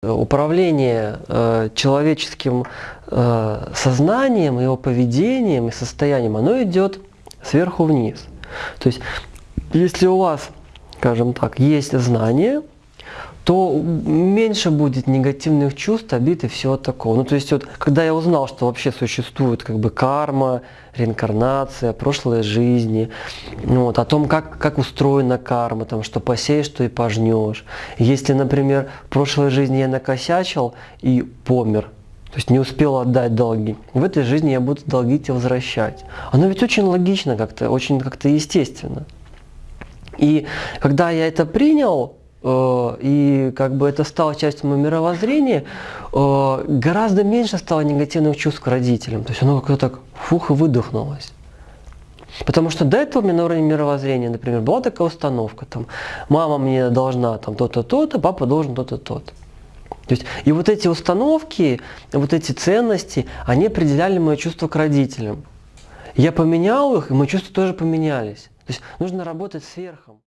Управление э, человеческим э, сознанием, его поведением и состоянием, оно идет сверху вниз. То есть, если у вас, скажем так, есть знание, то меньше будет негативных чувств, обид и всего такого. Ну, то есть, вот, когда я узнал, что вообще существует как бы карма, реинкарнация, прошлые жизни, ну, вот, о том, как, как устроена карма, там, что посеешь, что и пожнешь. Если, например, в прошлой жизни я накосячил и помер, то есть не успел отдать долги. В этой жизни я буду долги тебе возвращать. Оно ведь очень логично как-то, очень как-то естественно. И когда я это принял, и как бы это стало частью моего мировоззрения, э, гораздо меньше стало негативных чувств к родителям. То есть оно как-то так фух и выдохнулось. Потому что до этого у меня на уровне мировоззрения, например, была такая установка, там, мама мне должна там то-то, то-то, папа должен то-то, то-то. То есть, и вот эти установки, вот эти ценности, они определяли мое чувство к родителям. Я поменял их, и мои чувства тоже поменялись. То есть нужно работать с верхом.